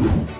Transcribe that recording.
you